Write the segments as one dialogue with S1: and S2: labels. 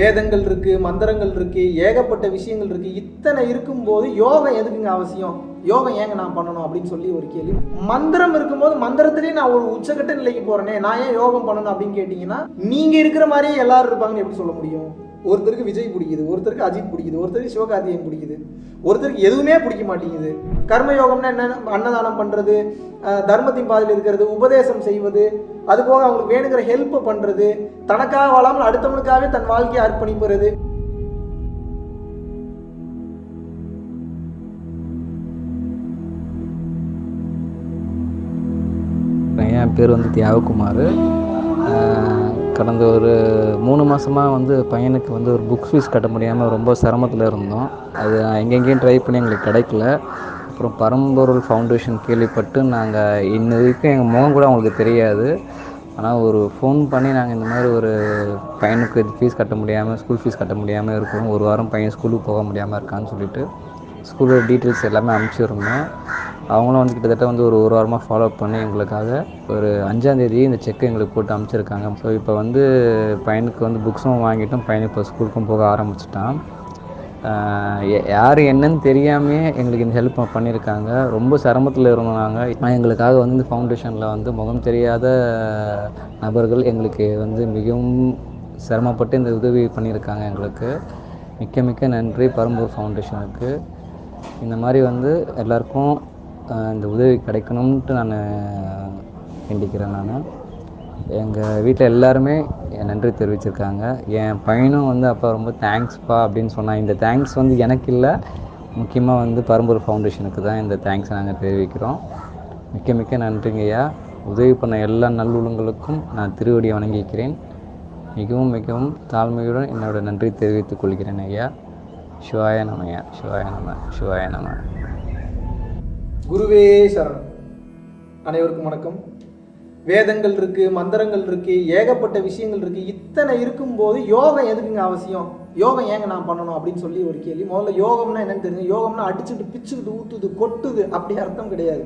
S1: வேதங்கள் இருக்கு மந்திரங்கள் இருக்கு ஏகப்பட்ட விஷயங்கள் இருக்கு. இத்தனை இருக்கும்போது யோகம் எதுக்குங்க அவசியம்? யோகம் ஏங்க நான் பண்ணணும் அப்படின்னு சொல்லி ஒரு கேள்வி. மந்திரம் இருக்கும்போது மந்திரத்திலேயே நான் ஒரு உச்சக்கட்ட நிலைக்கு போறேனே நான் ஏன் யோகம் பண்ணணும் அப்படின்னு கேட்டீங்கன்னா நீங்க இருக்கிற மாதிரியே எல்லாரும் இருப்பாங்கன்னு எப்படி சொல்ல முடியும்? ஒருத்தருக்கு விஜய் பிடிக்குது ஒருத்தருக்கு அஜித் பிடிக்குது ஒருத்தருக்கு சிவகார்த்திகேயன் பிடிக்குது. ஒருத்தருக்கு எதுவுமே பிடிக்க மாட்டேங்குது. கர்மயோகம்னா என்ன அன்னதானம் பண்ணுறது தர்மத்தின் பாதையில் இருக்கிறது உபதேசம் செய்வது அதுபோக அவங்களுக்கு வேணுங்கிற ஹெல்ப்பை பண்ணுறது தனக்காக வாழாமல் அடுத்தவனுக்காகவே தன் வாழ்க்கையை அர்ப்பணிப்புறது
S2: என் பேர் வந்து தியாககுமார். கடந்த ஒரு மூணு மாதமாக வந்து பையனுக்கு வந்து ஒரு புக் ஃபீஸ் கட்ட முடியாமல் ரொம்ப சிரமத்தில் இருந்தோம். அது எங்கெங்கேயும் ட்ரை பண்ணி எங்களுக்கு கிடைக்கல. அப்புறம் பரம்பொருள் ஃபவுண்டேஷன் கேள்விப்பட்டு நாங்கள் இன்ன வரைக்கும் எங்கள் முகம் கூட அவங்களுக்கு தெரியாது. ஆனால் ஒரு ஃபோன் பண்ணி நாங்கள் இந்த மாதிரி ஒரு பையனுக்கு இது ஃபீஸ் கட்ட முடியாமல் ஸ்கூல் ஃபீஸ் கட்ட முடியாமல் இருக்கிறோம் ஒரு வாரம் பையன் ஸ்கூலுக்கு போக முடியாமல் இருக்கான்னு சொல்லிட்டு ஸ்கூலோட டீட்டெயில்ஸ் எல்லாமே அனுப்பிச்சிருந்தோம். அவங்களும் வந்து கிட்டத்தட்ட வந்து ஒரு ஒரு வாரமாக ஃபாலோ பண்ணி எங்களுக்காக ஒரு அஞ்சாந்தேதி இந்த செக்கை எங்களுக்கு போட்டு அனுப்பிச்சிருக்காங்க ஸோ இப்போ வந்து பையனுக்கு வந்து புக்ஸும் வாங்கிட்டோம் பையன் இப்போ ஸ்கூலுக்கும் போக ஆரம்பிச்சிட்டான். யார் என்னன்னு தெரியாமையே எங்களுக்கு இந்த ஹெல்ப் பண்ணியிருக்காங்க ரொம்ப சிரமத்தில் இருந்தோம் நாங்கள் எங்களுக்காக வந்து இந்த ஃபவுண்டேஷனில் வந்து முகம் தெரியாத நபர்கள் எங்களுக்கு வந்து மிகவும் சிரமப்பட்டு இந்த உதவி பண்ணியிருக்காங்க எங்களுக்கு. மிக்க மிக்க நன்றி பரம்பூர் ஃபவுண்டேஷனுக்கு இந்த மாதிரி வந்து எல்லாருக்கும் இந்த உதவி கிடைக்கணும்ன்ட்டு நான் வேண்டிக்கிறேன் நான். எங்கள் வீட்டில் எல்லாருமே என் நன்றி தெரிவிச்சிருக்காங்க. என் பையனும் வந்து அப்பா ரொம்ப தேங்க்ஸ்ப்பா அப்படின்னு சொன்னான் இந்த தேங்க்ஸ் வந்து எனக்கு இல்லை. முக்கியமாக வந்து பரம்பூர் ஃபவுண்டேஷனுக்கு தான் இந்த தேங்க்ஸ் நாங்கள் தெரிவிக்கிறோம். மிக்க மிக்க நன்றிங்கய்யா உதவி பண்ண எல்லா நல்லுள்ளங்களுக்கும் நான் திருவடியை வணங்கிக்கிறேன். மிகவும் மிகவும் தாழ்மையுடன் என்னோட நன்றி தெரிவித்துக் கொள்கிறேன் ஐயா. சிவாய நம ஐயா. சிவாய நம. சிவாய நம.
S1: குருவே சரணம். அனைவருக்கும் வணக்கம். வேதங்கள் இருக்கு மந்திரங்கள் இருக்கு ஏகப்பட்ட விஷயங்கள் இருக்கு. இத்தனை இருக்கும்போது யோகம் எதுக்குங்க அவசியம்? யோகம் ஏங்க நான் பண்ணணும் அப்படின்னு சொல்லி ஒரு கேள்வி. முதல்ல யோகம்னா என்னன்னு தெரிஞ்சு யோகம்னா அடிச்சுட்டு பிச்சுக்கிட்டு ஊத்துது கொட்டுது. அப்படி அர்த்தம் கிடையாது.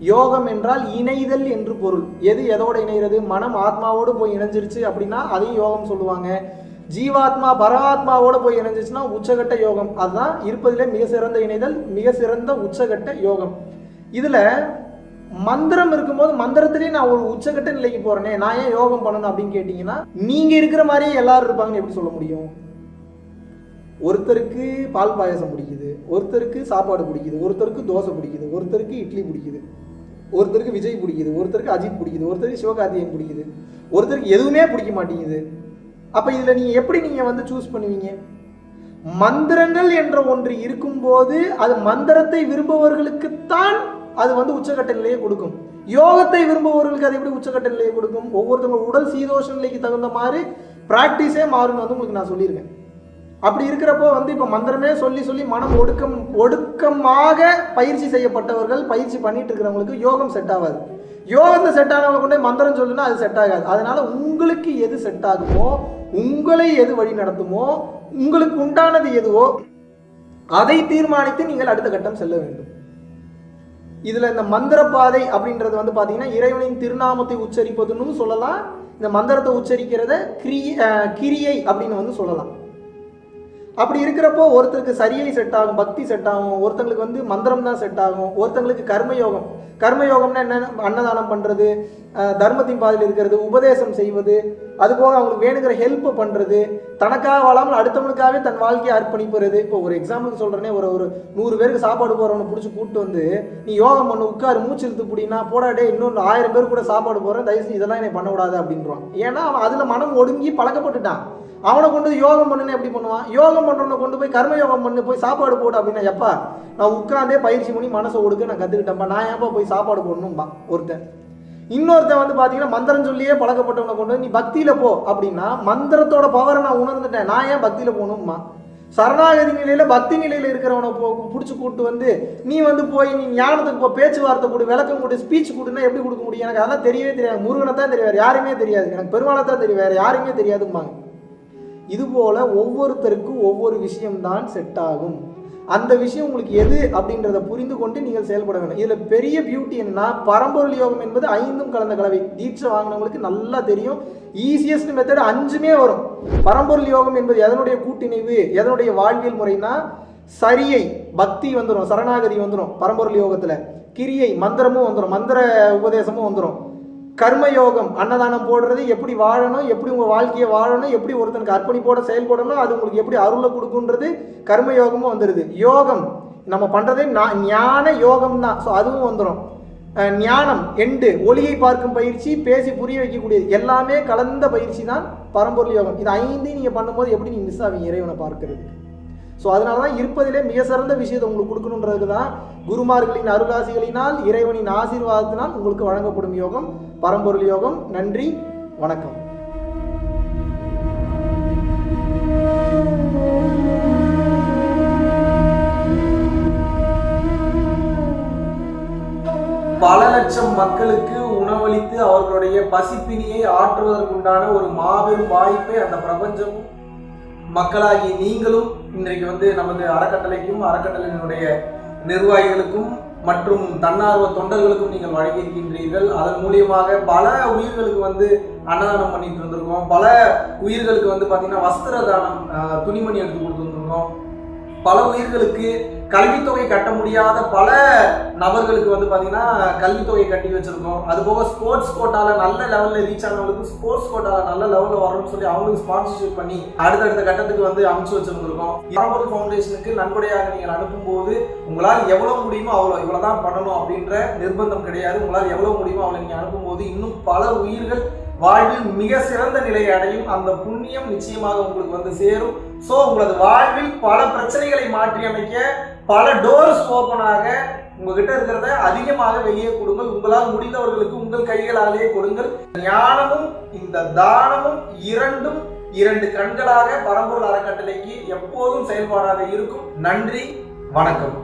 S1: யோகம் என்றால் இணைதல் என்று பொருள். எது எதோட இணைகிறது? மனம் ஆத்மாவோடு போய் இணைஞ்சிருச்சு அப்படின்னா அதையும் யோகம் சொல்லுவாங்க. ஜீவாத்மா பரமாத்மாவோட போய் இணைஞ்சிச்சுன்னா உச்சகட்ட யோகம். அதுதான் இருப்பதிலே மிக சிறந்த இணைதல் மிக சிறந்த உச்சகட்ட யோகம். இதில் மந்திரம் இருக்கும்போது மந்திரத்திலேயே நான் ஒரு உச்சகட்ட நிலைக்கு போகிறேனே நான் ஏன் யோகம் பண்ணணும் அப்படின்னு கேட்டிங்கன்னா நீங்கள் இருக்கிற மாதிரியே எல்லாரும் இருப்பாங்கன்னு எப்படி சொல்ல முடியும்? ஒருத்தருக்கு பால் பாயசம் பிடிக்குது ஒருத்தருக்கு சாப்பாடு பிடிக்குது ஒருத்தருக்கு தோசை பிடிக்குது ஒருத்தருக்கு இட்லி பிடிக்குது ஒருத்தருக்கு விஜய் பிடிக்குது ஒருத்தருக்கு அஜித் பிடிக்குது ஒருத்தருக்கு சிவகார்த்திகேயன் பிடிக்குது ஒருத்தருக்கு எதுவுமே பிடிக்க மாட்டேங்குது. அப்போ இதில் நீங்கள் எப்படி நீங்கள் வந்து சூஸ் பண்ணுவீங்க? மந்திரங்கள் என்ற ஒன்று இருக்கும்போது அது மந்திரத்தை விரும்புபவர்களுக்குத்தான் அது வந்து உச்சக்கட்ட நிலையை கொடுக்கும். யோகத்தை விரும்புபவர்களுக்கு அது எப்படி உச்சக்கட்ட நிலையை கொடுக்கும்? ஒவ்வொருத்தவங்க உடல் சீதோஷ நிலைக்கு தகுந்த மாதிரி ப்ராக்டிஸே மாறும்னு வந்து உங்களுக்கு நான் சொல்லியிருக்கேன். அப்படி இருக்கிறப்போ வந்து இப்போ மந்திரமே சொல்லி சொல்லி மனம் ஒடுக்கம் ஒடுக்கமாக பயிற்சி செய்யப்பட்டவர்கள் பயிற்சி பண்ணிட்டு இருக்கிறவங்களுக்கு யோகம் செட் ஆகாது. யோகத்தை செட் ஆனவங்க கொண்டே மந்திரம் சொல்லுன்னா அது செட் ஆகாது. அதனால உங்களுக்கு எது செட் ஆகுமோ உங்களை எது வழி நடத்துமோ உங்களுக்கு உண்டானது எதுவோ அதை தீர்மானித்து நீங்கள் அடுத்த கட்டம் செல்ல வேண்டும். இதில் இந்த மந்திர பாதை அப்படின்றது வந்து பார்த்தீங்கன்னா இறைவனின் திருநாமத்தை உச்சரிப்பதுன்னு சொல்லலாம். இந்த மந்திரத்தை உச்சரிக்கிறத கிரி கிரியை அப்படின்னு வந்து சொல்லலாம். அப்படி இருக்கிறப்போ ஒருத்தருக்கு சரியை செட் ஆகும் பக்தி செட் ஆகும் ஒருத்தங்களுக்கு வந்து மந்திரம் தான் செட் ஆகும் ஒருத்தங்களுக்கு கர்மயோகம். கர்மயோகம்னா என்ன அன்னதானம் பண்ணுறது தர்மத்தின் பாதையில் இருக்கிறது உபதேசம் செய்வது அது போக அவங்களுக்கு வேணுங்கிற ஹெல்ப் பண்ணுறது தனக்காக வாழாமல் அடுத்தவனுக்காகவே தன் வாழ்க்கையை அர்ப்பணிப்புறது. இப்போ ஒரு எக்ஸாம்பிளுக்கு சொல்கிறேனே ஒரு ஒரு நூறு பேருக்கு சாப்பாடு போகிறவனை பிடிச்சி கூப்பிட்டு வந்து நீ யோகம் பண்ணு உட்காரு மூச்சு இழுத்து பிடினா போடாடே இன்னொன்று ஆயிரம் பேர் கூட சாப்பாடு போகிறேன் தயவுசெய்து இதெல்லாம் என்னை பண்ணக்கூடாது அப்படின்றான். ஏன்னா அவன் அதில் மனம் ஒடுங்கி பழக்கப்பட்டுட்டான். அவனை கொண்டு போய் யோகம் பண்ணுன்னு எப்படி பண்ணுவான்? யோகம் பண்ணுறவனை கொண்டு போய் கர்ம யோகம் பண்ணு போய் சாப்பாடு போடு அப்படின்னா எப்பா நான் உட்காந்தே பயிற்சி பண்ணி மனசை ஒடுக்க நான் கற்றுக்கிட்டேன்ப்பா நான் ஏன்ப்பா போய் சாப்பாடு போடணும்பா? ஒருத்தன். இன்னொருத்தன் வந்து பார்த்தீங்கன்னா மந்திரம் சொல்லியே பழக்கப்பட்டவனை கொண்டு வந்து நீ பக்தியில் போ அப்படின்னா மந்திரத்தோட பவரை நான் உணர்ந்துட்டேன். நான் ஏன் பக்தியில் போகணும்மா? சரணாகதி நிலையில் பக்தி நிலையில் இருக்கிறவனை போ பிடிச்சி கூப்பிட்டு வந்து நீ வந்து போய் நீ ஞானத்துக்கு போ பேச்சுவார்த்தை கொடு விளக்கம் கொடு ஸ்பீச் கொடுன்னா எப்படி கொடுக்க முடியும்? எனக்கு அதெல்லாம் தெரியவே தெரியாது. முருகனை தான் தெரியாது யாருமே தெரியாது. எனக்கு பெருமாளை தான் தெரியும் வேறு யாருமே தெரியாதும்பாங்க இதுபோல் ஒவ்வொருத்தருக்கும் ஒவ்வொரு விஷயம்தான் செட் ஆகும்.
S3: அந்த விஷயம் உங்களுக்கு எது அப்படின்றத புரிந்து கொண்டு நீங்கள் செயல்பட வேண்டும். இதில் பெரிய பியூட்டி என்னன்னா பரம்பொருள் யோகம் என்பது ஐந்தும் கலந்த கலவை. தீட்சை வாங்கினவங்களுக்கு நல்லா தெரியும். ஈஸியஸ்ட் மெத்தட் அஞ்சுமே வரும். பரம்பொருள் யோகம் என்பது எதனுடைய கூட்டிணைவு? எதனுடைய வாழ்வியல் முறைனா சரியை பக்தி வந்துடும் சரணாகதி வந்துடும் பரம்பொருள் யோகத்தில். கிரியை மந்திரமும் வந்துடும் மந்திர உபதேசமும் வந்துடும் கர்மயோகம் அன்னதானம் போடுறது எப்படி வாழணும் எப்படி உங்கள் வாழ்க்கையை வாழணும் எப்படி ஒருத்தனுக்கு அர்ப்பணிப்போட செயல்படணும் அது உங்களுக்கு எப்படி அருளை கொடுக்குன்றது கர்மயோகமும் வந்துடுது யோகம் நம்ம பண்ணுறதே நான் ஞான யோகம் தான் ஸோ அதுவும் வந்துடும் ஞானம் எண்டு ஒளியை பார்க்கும் பயிற்சி பேசி புரிய வைக்கக்கூடியது எல்லாமே கலந்த பயிற்சி தான் பரம்பொருள் யோகம். இது ஐந்தையும் நீங்கள் பண்ணும்போது எப்படி நீங்கள் மிஸ் ஆவீங்க இறைவனை பார்க்கறது ஸோ அதனால தான் இருப்பதிலே மிக சிறந்த விஷயத்தை உங்களுக்கு கொடுக்கணுன்றதுக்கு தான் குருமார்களின் அருளாசிகளினால் இறைவனின் ஆசீர்வாதத்தினால் உங்களுக்கு வழங்கப்படும் யோகம் பரம்பொருள் யோகம். நன்றி வணக்கம்.
S1: பல லட்சம் மக்களுக்கு உணவளித்து அவர்களுடைய பசிப்பினியை ஆற்றுவதற்குண்டான ஒரு மாபெரும் வாய்ப்பை அந்த பிரபஞ்சமும் மக்களாகி நீங்களும் இன்றைக்கு வந்து நமது அறக்கட்டளைக்கும் அறக்கட்டளையினுடைய நிர்வாகிகளுக்கும் மற்றும் தன்னார்வ தொண்டர்களுக்கும் நீங்கள் வழங்கியிருக்கின்றீர்கள். அதன் மூலியமாக பல உயிர்களுக்கு வந்து அன்னதானம் பண்ணிட்டு இருந்திருக்கோம். பல உயிர்களுக்கு வந்து பார்த்தீங்கன்னா வஸ்திர தானம் துணிமணி எடுத்து கொடுத்துருந்துருக்கோம் பல உயிர்களுக்கு கல்வித்தொகை கட்ட முடியாத பல நபர்களுக்கு வந்து பார்த்தீங்கன்னா கல்வித்தொகை கட்டி வச்சுருக்கோம். அது போக ஸ்போர்ட்ஸ் கோட்டாவில் நல்ல லெவலில் ரீச் ஆனவங்களுக்கு ஸ்போர்ட்ஸ் கோட்டாவில் நல்ல லெவலில் வரணும்னு சொல்லி அவங்களுக்கு ஸ்பான்சர்ஷிப் பண்ணி அடுத்தடுத்த கட்டத்துக்கு வந்து அமைச்சு வச்சுருந்துருக்கோம். பரம்பொருள் ஃபவுண்டேஷனுக்கு நன்கொடையாக நீங்கள் அனுப்பும்போது உங்களால் எவ்வளோ முடியுமோ அவ்வளோ இவ்வளோ தான் பண்ணணும் அப்படின்ற நிர்பந்தம் கிடையாது. உங்களால் எவ்வளோ முடியுமோ அவளை நீங்கள் அனுப்பும்போது இன்னும் பல உயிர்கள் வாழ்வில் மிக சிறந்த நிலையை அடையும் அந்த புண்ணியம் நிச்சயமாக உங்களுக்கு வந்து சேரும். ஸோ உங்களது வாழ்வில் பல பிரச்சனைகளை மாற்றி அமைக்க பல டோர்ஸ் ஓப்பனாக உங்ககிட்ட இருக்கிறத அதிகமாக வெளியே கொடுங்கள். உங்களால் முடிந்தவர்களுக்கு உங்கள் கைகளாலேயே கொடுங்கள். ஞானமும் இந்த தானமும் இரண்டும் இரண்டு கண்களாக பரம்பூர் அறக்கட்டளைக்கு எப்போதும் செயல்பாடாக இருக்கும். நன்றி வணக்கம்.